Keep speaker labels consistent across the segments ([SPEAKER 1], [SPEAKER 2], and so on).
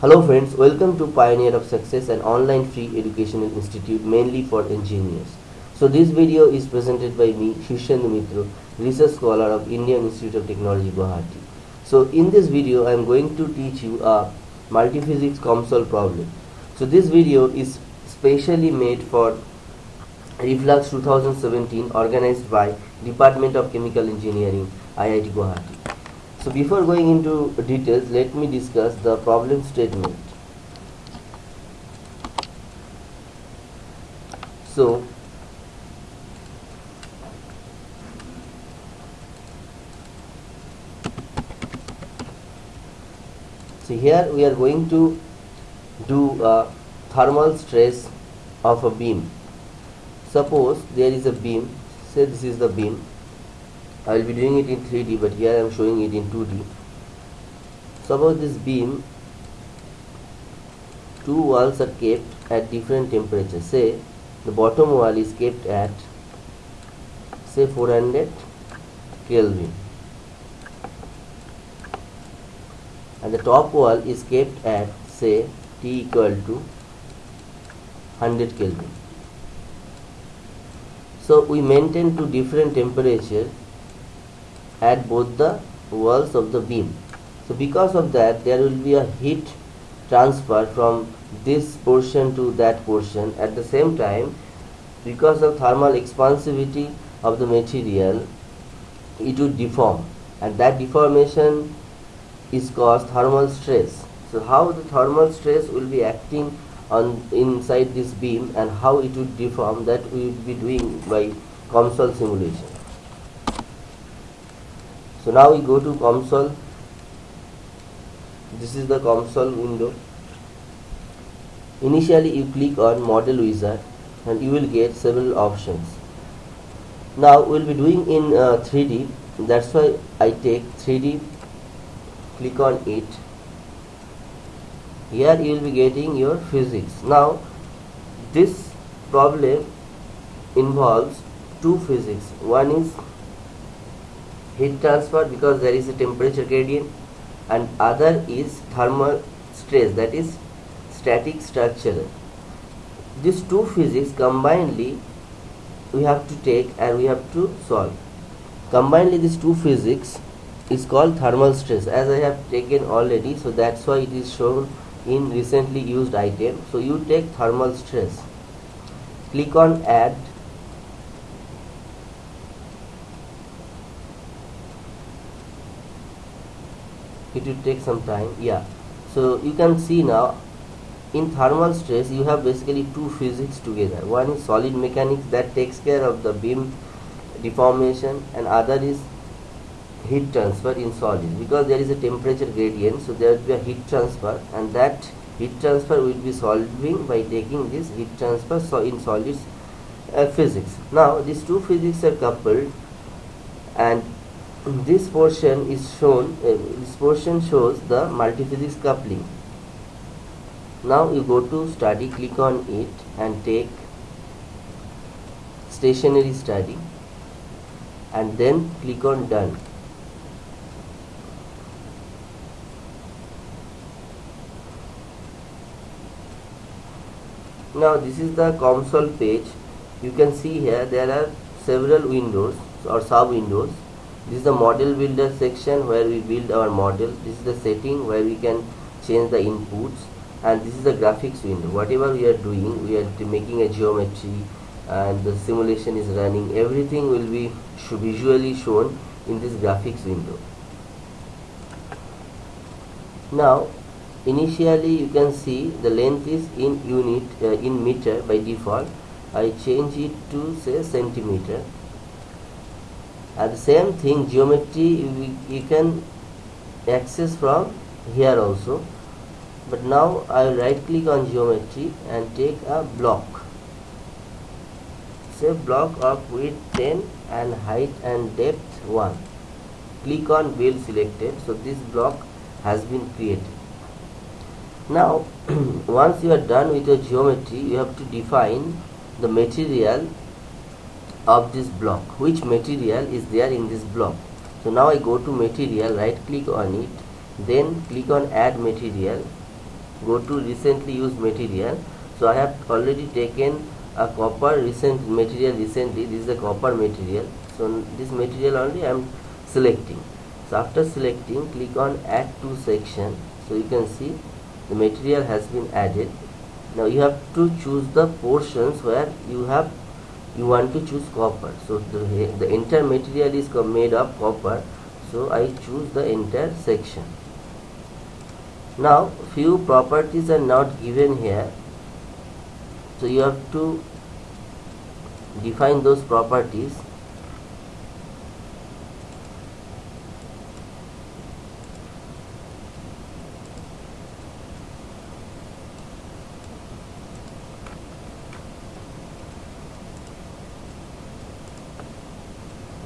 [SPEAKER 1] Hello friends, welcome to Pioneer of Success, an online free educational institute mainly for engineers. So this video is presented by me, Shushendu Mitro, research scholar of Indian Institute of Technology, Guwahati. So in this video, I am going to teach you a multiphysics COMSOL problem. So this video is specially made for Reflux 2017 organized by Department of Chemical Engineering, IIT Guwahati. So before going into details, let me discuss the problem statement. So so here we are going to do a thermal stress of a beam. Suppose there is a beam, say this is the beam I will be doing it in 3D but here I am showing it in 2D suppose this beam two walls are kept at different temperatures. Say the bottom wall is kept at say 400 Kelvin. And the top wall is kept at say T equal to 100 Kelvin. So we maintain two different temperature at both the walls of the beam. So because of that there will be a heat transfer from this portion to that portion. At the same time because of thermal expansivity of the material it would deform. And that deformation is caused thermal stress. So how the thermal stress will be acting on inside this beam and how it would deform that we will be doing by COMSOL simulation so now we go to COMSOL. This is the COMSOL window. Initially you click on model wizard and you will get several options. Now we'll be doing in uh, 3d that's why I take 3d click on it. Here you will be getting your physics. Now this problem involves two physics. One is heat transfer because there is a temperature gradient and other is thermal stress that is static structure. These two physics combinedly we have to take and we have to solve. Combinedly these two physics is called thermal stress as I have taken already so that's why it is shown in recently used item. So you take thermal stress. Click on add it will take some time yeah. So you can see now in thermal stress you have basically two physics together. One is solid mechanics that takes care of the beam deformation and other is heat transfer in solid. Because there is a temperature gradient so there will be a heat transfer and that heat transfer will be solving by taking this heat transfer so in solids uh, physics. Now these two physics are coupled and this portion is shown uh, this portion shows the multiphysics coupling. Now you go to study click on it and take stationary study and then click on done. Now this is the COMSOL page. You can see here there are several windows or sub windows this is the model builder section where we build our model. This is the setting where we can change the inputs. And this is the graphics window. Whatever we are doing we are making a geometry and the simulation is running. Everything will be visually shown in this graphics window. Now initially you can see the length is in unit uh, in meter by default. I change it to say centimeter and the same thing geometry you, you can access from here also. But now I will right click on geometry and take a block. Say block of width 10 and height and depth 1 click on build selected. So this block has been created. Now once you are done with your geometry you have to define the material of this block. Which material is there in this block? So now I go to material right click on it then click on add material go to recently used material. So I have already taken a copper recent material recently this is a copper material. So this material only I am selecting. So after selecting click on add to section. So you can see the material has been added. Now you have to choose the portions where you have you want to choose copper. So the, the entire material is made of copper. So I choose the entire section. Now few properties are not given here. So you have to define those properties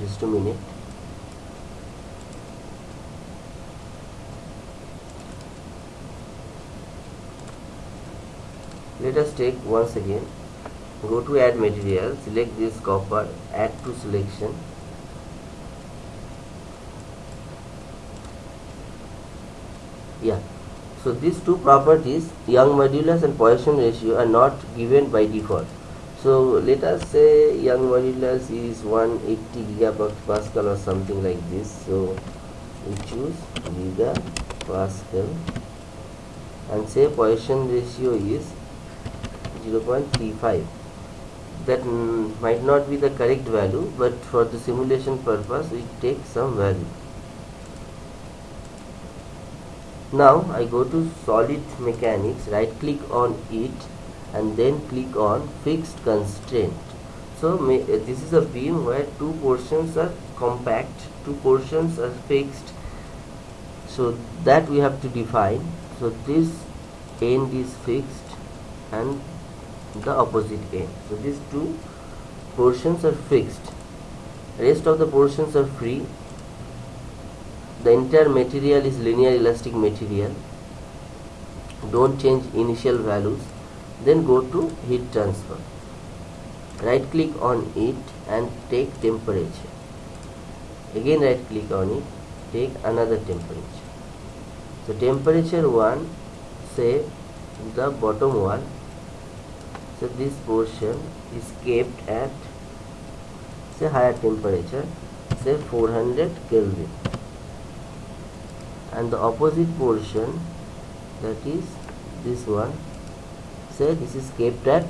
[SPEAKER 1] just a minute. Let us take once again go to add material select this copper add to selection. Yeah. So these two properties young modulus and Poisson ratio are not given by default so let us say young modulus is 180 gigapascal or something like this. So we choose gigapascal and say Poisson ratio is 0.35 that might not be the correct value but for the simulation purpose we take some value. Now I go to solid mechanics right click on it and then click on fixed constraint. So uh, this is a beam where two portions are compact two portions are fixed. So that we have to define. So this end is fixed and the opposite end. So these two portions are fixed. Rest of the portions are free. The entire material is linear elastic material. Don't change initial values then go to heat transfer. Right click on it and take temperature. Again right click on it take another temperature. So temperature 1 say the bottom one. So this portion is kept at say higher temperature say 400 Kelvin. And the opposite portion that is this one say this is kept at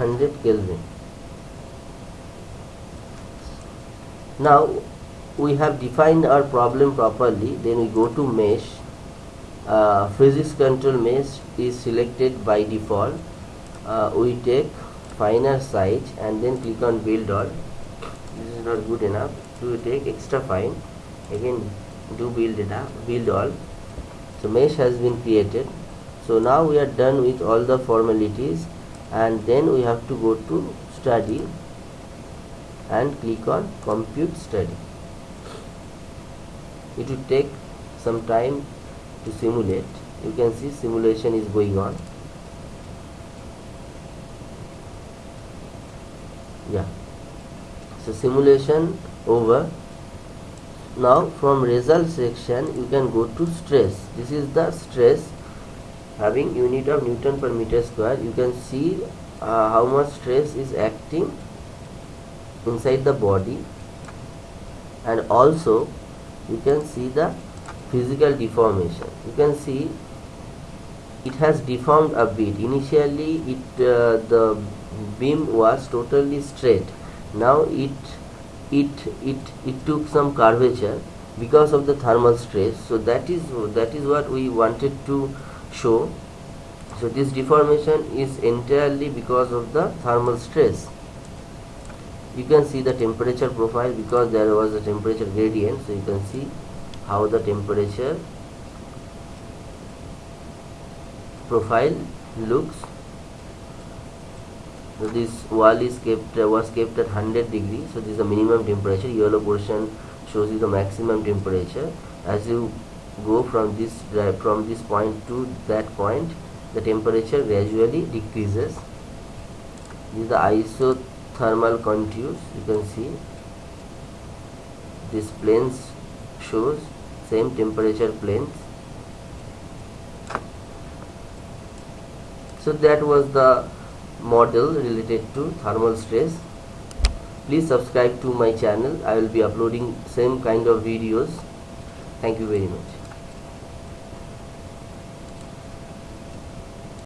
[SPEAKER 1] 100 Kelvin. Now we have defined our problem properly then we go to mesh. Uh, physics control mesh is selected by default. Uh, we take finer size and then click on build all. This is not good enough. To take extra fine. Again do build it up build all. So mesh has been created so now we are done with all the formalities and then we have to go to study and click on compute study. It will take some time to simulate. You can see simulation is going on. Yeah. So simulation over. Now from result section you can go to stress. This is the stress having unit of Newton per meter square you can see uh, how much stress is acting inside the body. And also you can see the physical deformation. You can see it has deformed a bit. Initially it uh, the beam was totally straight. Now it it it it took some curvature because of the thermal stress. So that is that is what we wanted to show. So this deformation is entirely because of the thermal stress. You can see the temperature profile because there was a temperature gradient. So you can see how the temperature profile looks. So this wall is kept uh, was kept at 100 degrees. So this is the minimum temperature. Yellow portion shows you the maximum temperature. As you go from this uh, from this point to that point the temperature gradually decreases. This is the isothermal contours you can see. This planes shows same temperature planes. So that was the model related to thermal stress. Please subscribe to my channel. I will be uploading same kind of videos. Thank you very much